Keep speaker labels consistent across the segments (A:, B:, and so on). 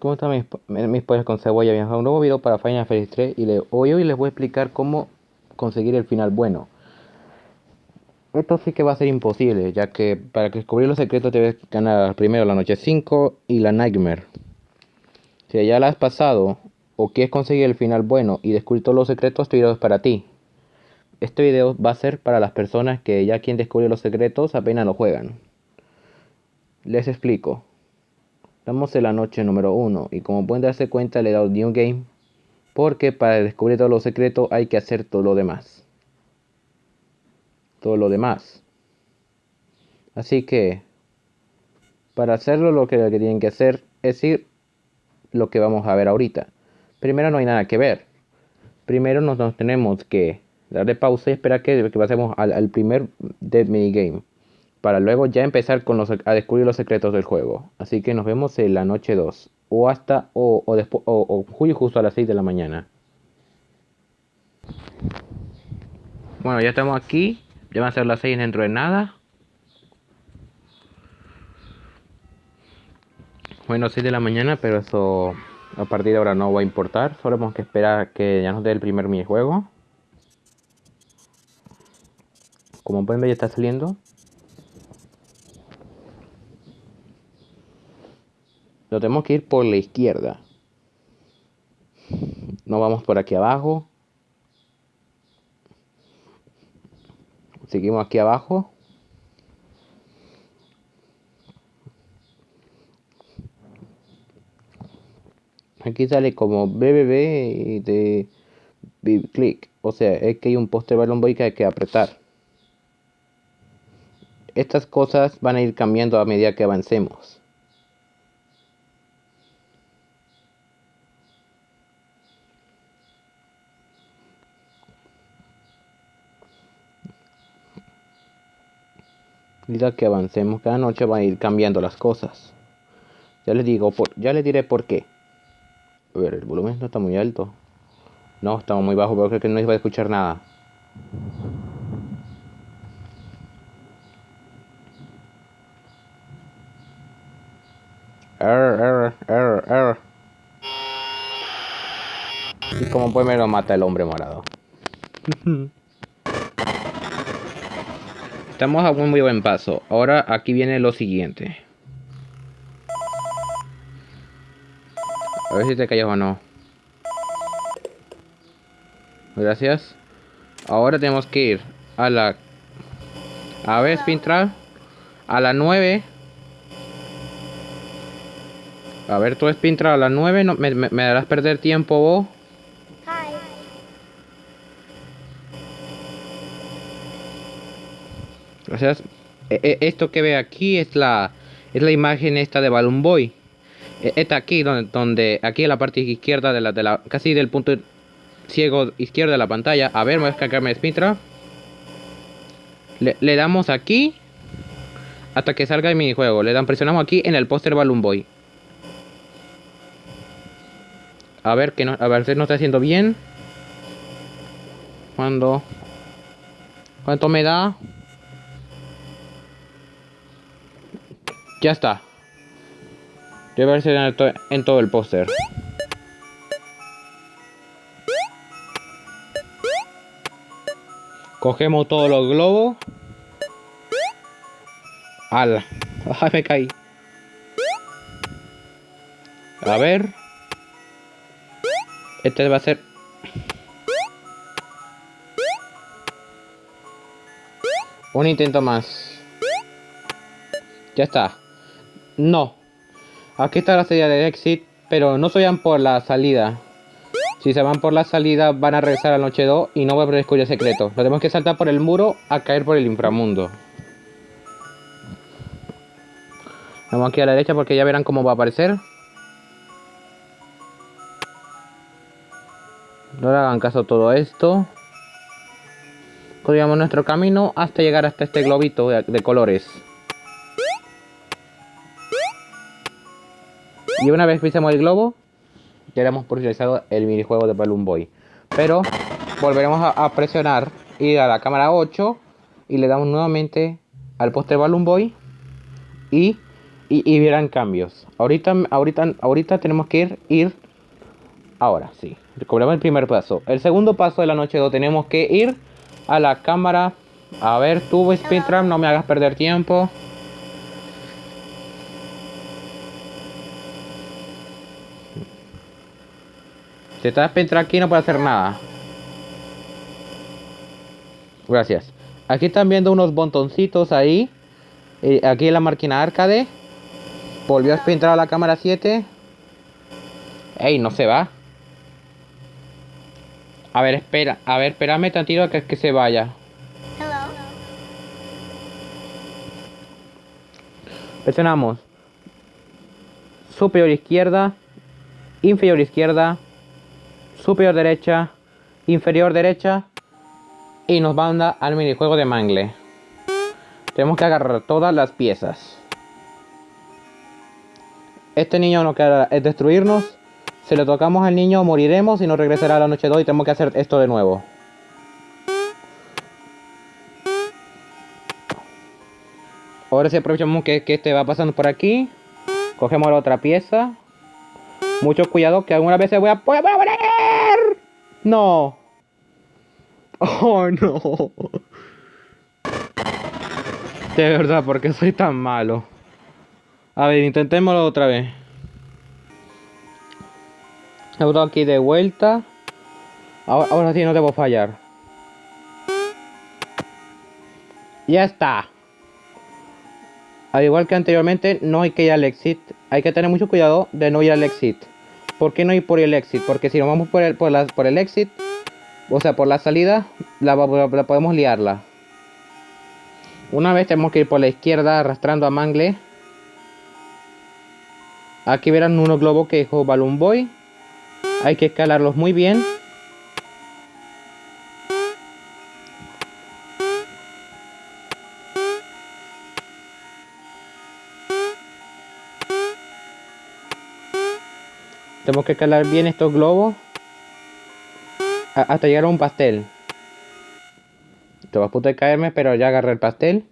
A: ¿Cómo están mis, mis pollos con cebolla? Bienvenidos a un nuevo video para Final Fantasy 3 y hoy, hoy les voy a explicar cómo conseguir el final bueno. Esto sí que va a ser imposible, ya que para descubrir los secretos debes ganar primero la noche 5 y la Nightmare. Si ya la has pasado o quieres conseguir el final bueno y descubrir todos los secretos, este video es para ti. Este video va a ser para las personas que ya quieren descubrir los secretos apenas lo juegan. Les explico. Estamos en la noche número 1 y como pueden darse cuenta le he dado New Game porque para descubrir todos los secretos hay que hacer todo lo demás. Todo lo demás. Así que para hacerlo lo que, tienen que hacer es ir lo que vamos a ver ahorita. Primero no hay nada que ver. Primero nos, tenemos que darle pausa y esperar que, que pasemos al, al primer Dead Minigame para luego ya empezar con los, a descubrir los secretos del juego. Así que nos vemos en la noche 2 o hasta o, o, después, o, o justo a las 6 de la mañana. Bueno, ya estamos aquí. Ya van a ser las 6 dentro de nada. Bueno, 6 de la mañana, pero eso a partir de ahora no va a importar. Solo tenemos que esperar que ya nos dé el primer minijuego. Como pueden ver ya está saliendo. Lo tenemos que ir por la izquierda. No vamos por aquí abajo. Seguimos aquí abajo. Aquí sale como BBB de click. O sea, es que hay un póster balón boy que hay que apretar. Estas cosas van a ir cambiando a medida que avancemos. Que avancemos cada noche van a ir cambiando las cosas. Ya les digo, por, ya les diré por qué. A ver, el volumen no está muy alto. No, estamos muy bajo, pero creo que no iba a escuchar nada. Error, error, error, error. Y como puede ver lo mata el hombre morado. Estamos a un muy buen paso. Ahora aquí viene lo siguiente. A ver si te callas o no. Gracias. Ahora tenemos que ir a la... A ver, Spintra. A la 9. A ver, tú Spintra a la 9. No, me, me, me darás perder tiempo vos. Gracias. E, e, esto que ve aquí es la es la imagen esta de Balloon Boy. E, esta aquí donde, donde aquí en la parte izquierda de la de la casi del punto ciego izquierdo de la pantalla. A ver, voy a descargarme Spintra. Le, le damos aquí hasta que salga el minijuego. Le dan presionamos aquí en el póster Balloon Boy. A ver que no, a ver si no está haciendo bien. Cuando ¿Cuánto me da? Ya está. Debe verse en todo el póster. Cogemos todos los globos. ¡Hala! ¡Ay, me caí! A ver. Este va a ser... Un intento más. Ya está. No. Aquí está la salida de exit, pero no se vayan por la salida. Si se van por la salida van a regresar a la noche 2 y no va a descubrir el secreto. Tenemos que saltar por el muro a caer por el inframundo. Vamos aquí a la derecha porque ya verán cómo va a aparecer. No le hagan caso a todo esto. Continuamos nuestro camino hasta llegar hasta este globito de colores. Y una vez pisemos el globo, ya hemos por finalizado el minijuego de Balloon Boy. Pero volveremos a, presionar, ir a la cámara 8 y le damos nuevamente al póster Balloon Boy. Y y, y verán cambios. Ahorita, ahorita, ahorita tenemos que ir. Ahora, sí. Recordemos el primer paso. El segundo paso de la noche 2 tenemos que ir a la cámara. A ver, tú, Speedram, no me hagas perder tiempo. Si estás Speedram aquí no puede hacer nada. Gracias. Aquí están viendo unos botoncitos ahí. Eh, aquí en la máquina arcade. Volvió a entrar a la cámara 7. Ey, no se va. A ver, espera. A ver, espérame tantito a que, que se vaya. Presionamos. Superior izquierda. Inferior izquierda. Superior derecha. Inferior derecha. Y nos manda al minijuego de mangle. Tenemos que agarrar todas las piezas. Este niño no queda es destruirnos. Si le tocamos al niño moriremos y nos regresará a la noche 2 y tenemos que hacer esto de nuevo. Ahora si aprovechamos que, que este va pasando por aquí. Cogemos la otra pieza. Mucho cuidado que alguna vez se voy a... ¡Voy a morir! No. Oh no. De verdad, porque soy tan malo? A ver, intentémoslo otra vez. Auto aquí de vuelta. Ahora, ahora sí no debo fallar. Ya está. Al igual que anteriormente, no hay que ir al exit. Hay que tener mucho cuidado de no ir al exit. ¿Por qué no ir por el exit? Porque si nos vamos por el, por, por el exit, o sea, por la salida, la, la podemos liarla. Una vez tenemos que ir por la izquierda arrastrando a Mangle. Aquí verán unos globos que dejó Balloon Boy. Hay que escalarlos muy bien. Tenemos que escalar bien estos globos hasta llegar a un pastel. Esto va a punto de caerme, pero ya agarré el pastel.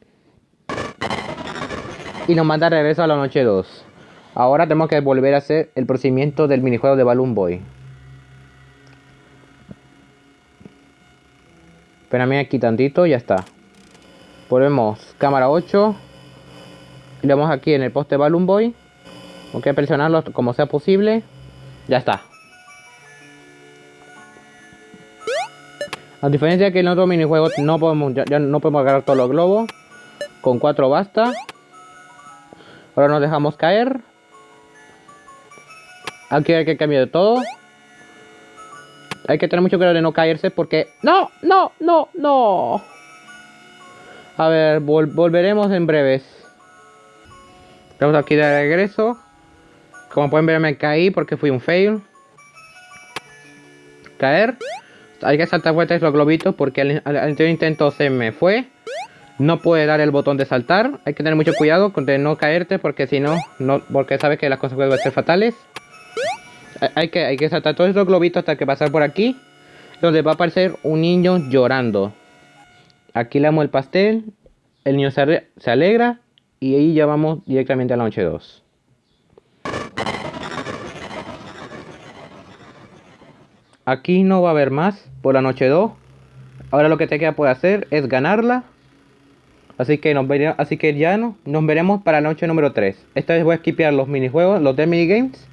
A: Y nos manda regreso a la noche 2. Ahora tenemos que volver a hacer el procedimiento del minijuego de Balloon Boy. Espérame aquí tantito, ya está. Volvemos cámara 8. Y le damos aquí en el poste Balloon Boy. Tengo que presionarlo como sea posible. Ya está. A diferencia que en otro minijuego no podemos, ya, no podemos agarrar todos los globos. Con 4 basta. Ahora nos dejamos caer. Aquí hay que cambiar todo. Hay que tener mucho cuidado de no caerse porque... ¡No! ¡No! ¡No! ¡No! A ver, volveremos en breves. Estamos aquí de regreso. Como pueden ver me caí porque fui un fail. Caer. Hay que saltar vueltas los globitos porque al, anterior intento se me fue. No puede dar el botón de saltar. Hay que tener mucho cuidado de no caerte porque si no, porque sabes que las cosas pueden ser fatales. Hay que, hay que saltar todos esos globitos hasta que pasar por aquí. Donde va a aparecer un niño llorando. Aquí le damos el pastel. El niño se, se alegra. Y ahí ya vamos directamente a la noche 2. Aquí no va a haber más por la noche 2. Ahora lo que te queda por hacer es ganarla. Así que, nos veremos, así que ya no, nos veremos para la noche número 3. Esta vez voy a skipear los minijuegos, los de minigames.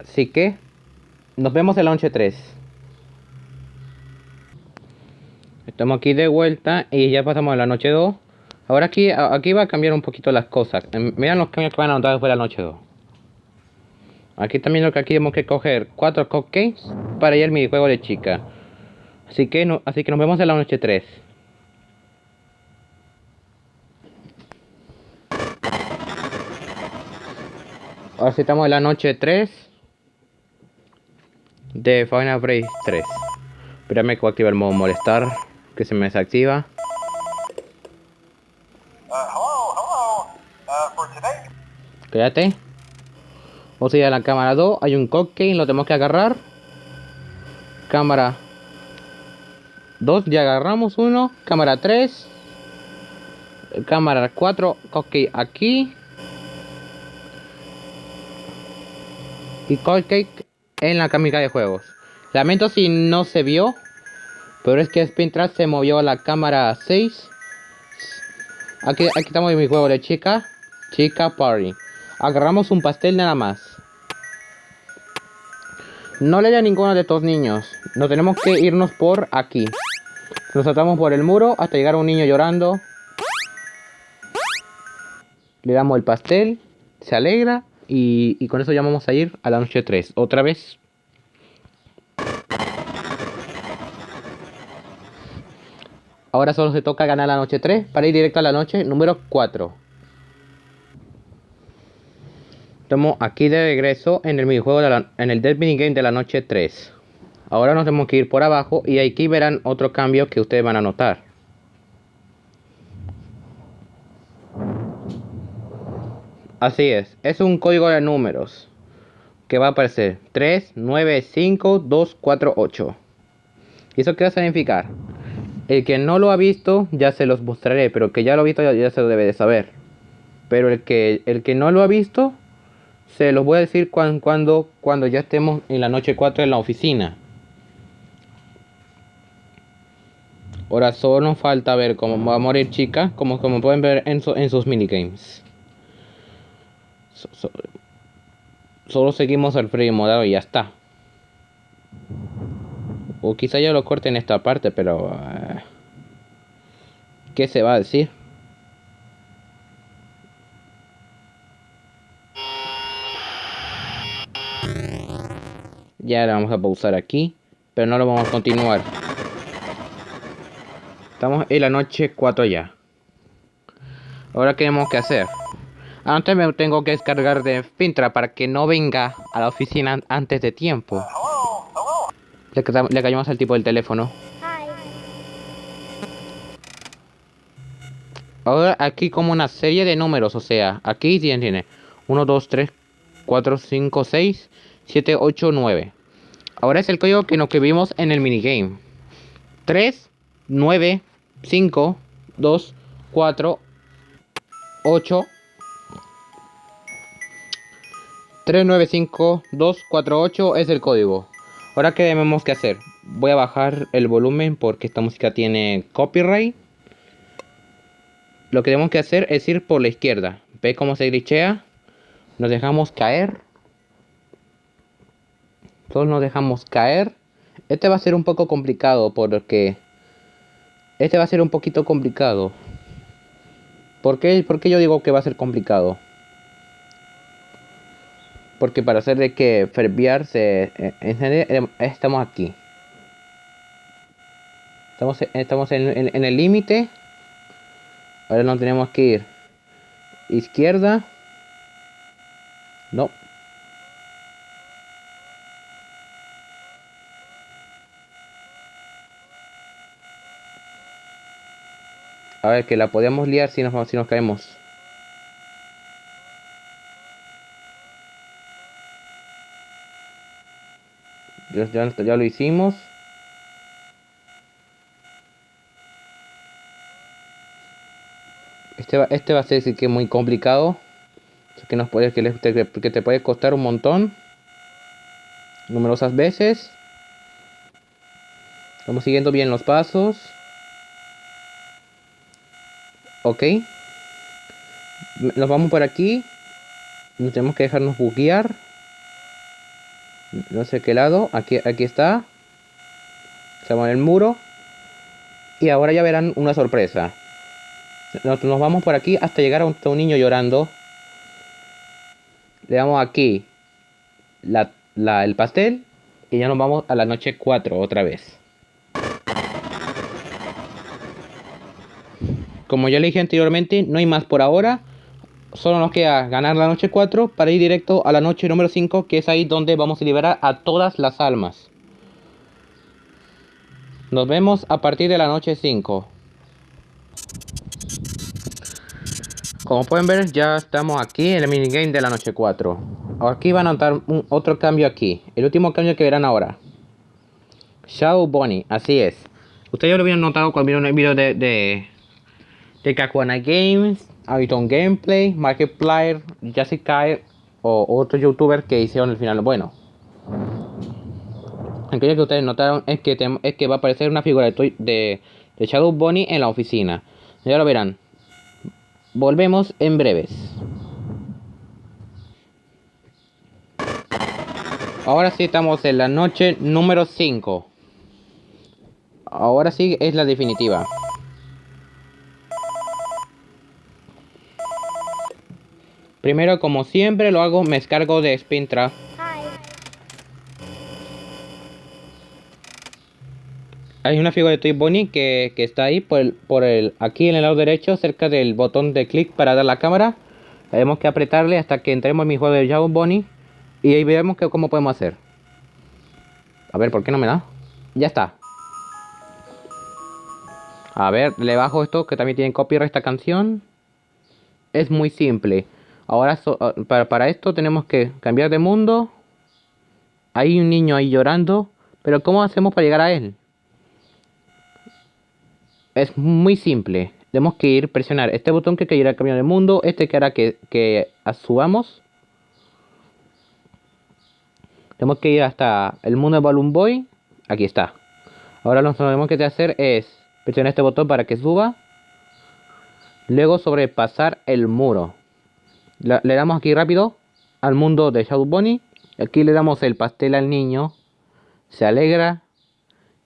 A: Así que nos vemos en la noche 3. Estamos aquí de vuelta y ya pasamos a la noche 2. Ahora aquí, aquí va a cambiar un poquito las cosas. Miren los cambios que van a notar después de la noche 2. Aquí también lo que aquí tenemos que coger cuatro cupcakes para ir al minijuego de chica. Así que, no, así que nos vemos en la noche 3. Ahora sí estamos en la noche 3 de Final Break 3. Espérame que voy a activar el modo molestar, que se me desactiva. Uh, uh, Quédate. Vamos a ir a la cámara 2. Hay un cocktail, lo tenemos que agarrar. Cámara 2, ya agarramos uno. Cámara 3. Cámara 4, cocktail aquí. Y cocktail en la cámara de juegos. Lamento si no se vio. Pero es que Spintrap se movió a la cámara 6. Aquí, aquí estamos en mi juego de chica. Chica Party. Agarramos un pastel nada más. No le a ninguno de estos niños. No tenemos que irnos por aquí. Nos saltamos por el muro hasta llegar a un niño llorando. Le damos el pastel, se alegra y, y con eso ya vamos a ir a la noche 3. Otra vez. Ahora solo se toca ganar la noche 3 para ir directo a la noche número 4. Estamos aquí de regreso en el minijuego de en el Dead Minigame de la noche 3. Ahora nos tenemos que ir por abajo y aquí verán otro cambio que ustedes van a notar. Así es, es un código de números que va a aparecer 3, 9, 5, 2, 4, 8. ¿Y eso qué va a significar? El que no lo ha visto ya se los mostraré, pero el que ya lo ha visto ya, se lo debe de saber. Pero el que, el que no lo ha visto, se los voy a decir cuando, cuando ya estemos en la noche 4 en la oficina. Ahora solo nos falta ver cómo va a morir chica, como, como pueden ver en, en sus minigames. solo seguimos el free modado y ya está. O quizá yo lo corte en esta parte, pero... Uh, ¿Qué se va a decir? Ya lo vamos a pausar aquí, pero no lo vamos a continuar. Estamos en la noche 4 ya. Ahora, ¿qué tenemos que hacer? Antes me tengo que descargar de Fintra para que no venga a la oficina antes de tiempo. Le, le callamos al tipo del teléfono. Ahora aquí como una serie de números, o sea, aquí tiene 1, 2, 3, 4, 5, 6, 7, 8, 9. Ahora es el código que nos que vimos en el minigame. 3, 9, 5, 2, 4, 8, 3, 9, 5, 2, 4, 8 es el código. Ahora, ¿qué debemos que hacer? Voy a bajar el volumen porque esta música tiene copyright. Lo que tenemos que hacer es ir por la izquierda. ¿Ve cómo se glitchea? Nos dejamos caer. Todos nos dejamos caer. Este va a ser un poco complicado porque este va a ser un poquito complicado. ¿Por qué, yo digo que va a ser complicado? Porque para hacer de que ferviarse eh, eh, estamos aquí. Estamos, estamos en, en el límite. Ahora no tenemos que ir. Izquierda. No. A ver, que la podemos liar si nos, si nos caemos. Ya, ya, ya lo hicimos. Este va, este va a ser que muy complicado. Que, nos que, que te puede costar un montón. Numerosas veces. Estamos siguiendo bien los pasos. Ok. Nos vamos por aquí. Tenemos que dejarnos buguear. No sé qué lado. Aquí, aquí está. Estamos en el muro. Y ahora ya verán una sorpresa. Nos, nos vamos por aquí hasta llegar a un, niño llorando. Le damos aquí la, el pastel. Y ya nos vamos a la noche 4 otra vez. Como ya le dije anteriormente, no hay más por ahora. Solo nos queda ganar la noche 4 para ir directo a la noche número 5, que es ahí donde vamos a liberar a todas las almas. Nos vemos a partir de la noche 5. Como pueden ver, ya estamos aquí en el minigame de la noche 4. Aquí van a notar otro cambio aquí. El último cambio que verán ahora. Shadow Bunny, así es. Ustedes ya lo habían notado cuando vieron el video de de Kakuana Games, Aviton Gameplay, Markiplier, Jessica o otros youtubers que hicieron el final bueno. Aquello que ustedes notaron es que, va a aparecer una figura de, de, de Shadow Bunny en la oficina. Ya lo verán. Volvemos en breves. Ahora sí estamos en la noche número 5. Ahora sí es la definitiva. Primero, como siempre lo hago, me descargo de Spintra. Hay una figura de Toy Bunny que, está ahí por el, por el, aquí en el lado derecho, cerca del botón de clic para dar la cámara. Tenemos que apretarle hasta que entremos en mi juego de Java Bunny. Y ahí veremos que, cómo podemos hacer. A ver, ¿por qué no me da? Ya está. A ver, le bajo esto que también tiene copyright esta canción. Es muy simple. Ahora ah, para, para esto tenemos que cambiar de mundo. Hay un niño ahí llorando. Pero ¿cómo hacemos para llegar a él? Es muy simple. Tenemos que ir presionar este botón que quiere cambiar de mundo. Este que hará que, que subamos. Tenemos que ir hasta el mundo de Balloon Boy. Aquí está. Ahora lo que tenemos que hacer es presionar este botón para que suba. Luego sobrepasar el muro le damos aquí rápido al mundo de Shadow Bunny. Aquí le damos el pastel al niño. Se alegra.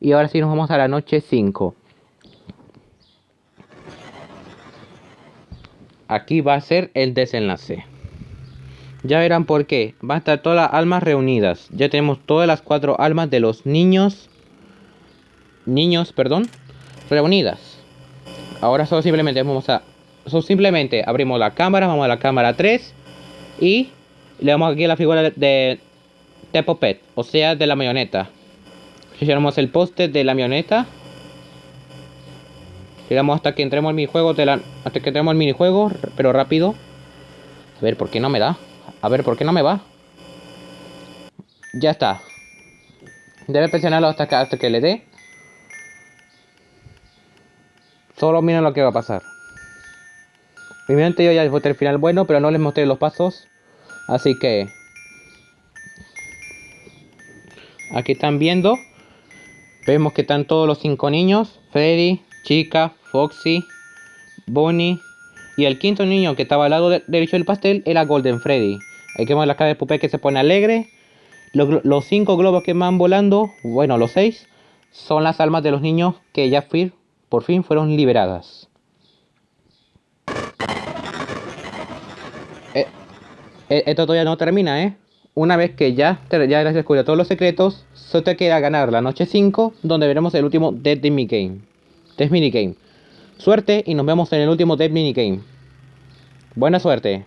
A: Y ahora sí nos vamos a la noche 5. Aquí va a ser el desenlace. Ya verán por qué. Va a estar todas las almas reunidas. Ya tenemos todas las cuatro almas de los niños. Niños, perdón. Reunidas. Ahora solo simplemente vamos a simplemente abrimos la cámara, vamos a la cámara 3 y le damos aquí la figura de, de Pet, o sea, de la marioneta. Presionamos el poste de la marioneta. Llegamos hasta que entremos al minijuego de la, hasta que entremos al minijuego, pero rápido. A ver, ¿por qué no me da? A ver, ¿por qué no me va? Ya está. Debe presionarlo hasta que, hasta que le dé. Solo miren lo que va a pasar. Obviamente yo ya les mostré el final bueno, pero no les mostré los pasos. Así que... Aquí están viendo. Vemos que están todos los cinco niños. Freddy, Chica, Foxy, Bonnie. Y el quinto niño que estaba al lado derecho del pastel era Golden Freddy. Que ver la cara de Pupe que se pone alegre. Los, cinco globos que van volando, bueno, los seis, son las almas de los niños que ya por fin fueron liberadas. Esto todavía no termina, ¿eh? Una vez que ya, ya has descubierto todos los secretos, solo te queda ganar la noche 5, donde veremos el último Dead Mini Game. Dead Mini Game. Suerte y nos vemos en el último Dead Mini Game. Buena suerte.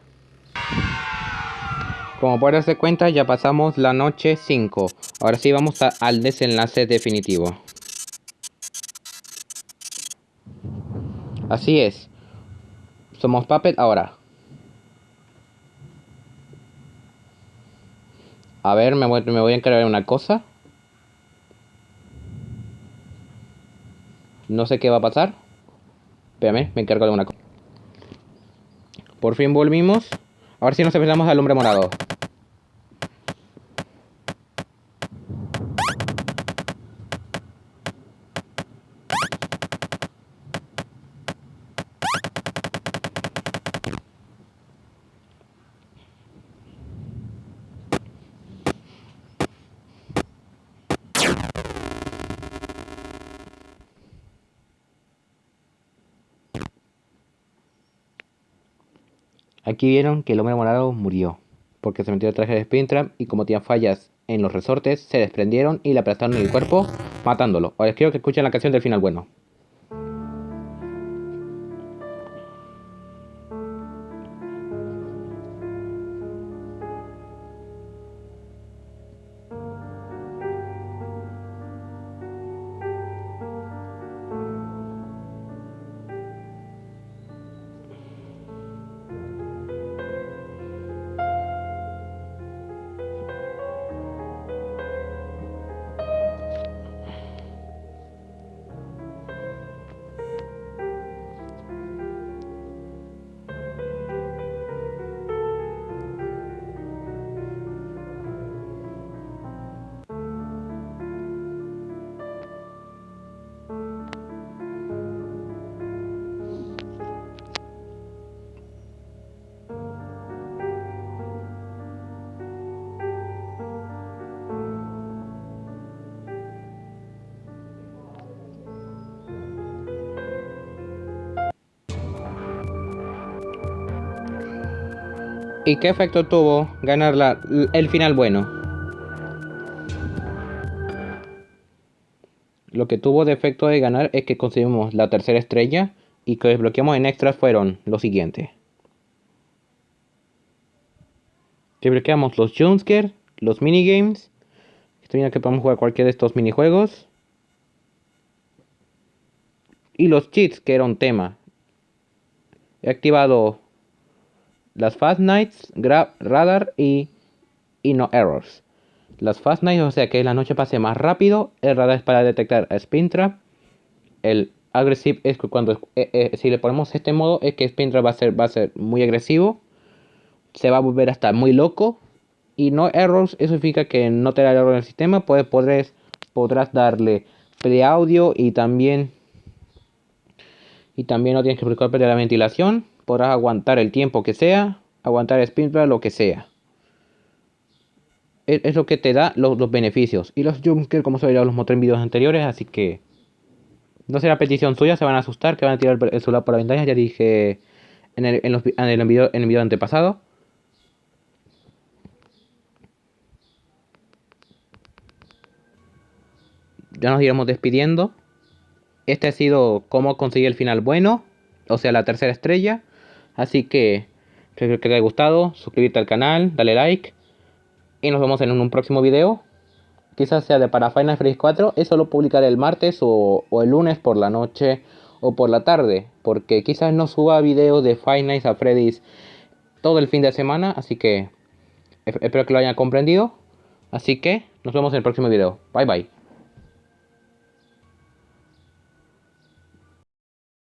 A: Como pueden darse cuenta, ya pasamos la noche 5. Ahora sí vamos al desenlace definitivo. Así es. Somos Puppet ahora. A ver, me voy, me voy a encargar de una cosa. No sé qué va a pasar. Espérame, me encargo de una cosa. Por fin volvimos. Ahora sí nos empezamos al hombre morado. Aquí vieron que el hombre morado murió, porque se metió el traje de Springtrap y como tenía fallas en los resortes, se desprendieron y le aplastaron el cuerpo, matándolo. Ahora quiero que escuchen la canción del final bueno. ¿Y qué efecto tuvo ganar la, el final bueno? Lo que tuvo de efecto de ganar es que conseguimos la tercera estrella y que desbloqueamos en extras fueron lo siguiente. Desbloqueamos los jumpscare, los minigames. Esto viene que podemos jugar cualquiera de estos minijuegos. Y los cheats, que era un tema. He activado las Fast Nights, Radar y, y No Errors. Las Fast Nights, o sea que la noche pase más rápido. El radar es para detectar a Spin Trap. El Aggressive es cuando eh, eh, si le ponemos este modo es que Spin Trap va a ser, va a ser muy agresivo. Se va a volver hasta muy loco. Y No Errors, eso significa que no te da error en el sistema. Pues podrás, podrás darle pre audio y también y también no tienes que preocuparte de la ventilación podrás aguantar el tiempo que sea, aguantar el lo que sea. Es, lo que te da los, beneficios. Y los jumpscares, como se ya los mostré en videos anteriores, así que no será petición suya, se van a asustar, que van a tirar el celular por la ventana, ya dije en el, en, el, video, en el video antepasado. Ya nos iremos despidiendo. Este ha sido cómo conseguir el final bueno, o sea, la tercera estrella. Así que espero que te haya gustado, suscríbete al canal, dale like y nos vemos en un próximo video. Quizás sea de para Final Fantasy 4, eso lo publicaré el martes o, el lunes por la noche o por la tarde, porque quizás no suba videos de Five Nights at Freddy's todo el fin de semana, así que espero que lo hayan comprendido. Así que nos vemos en el próximo video. Bye bye.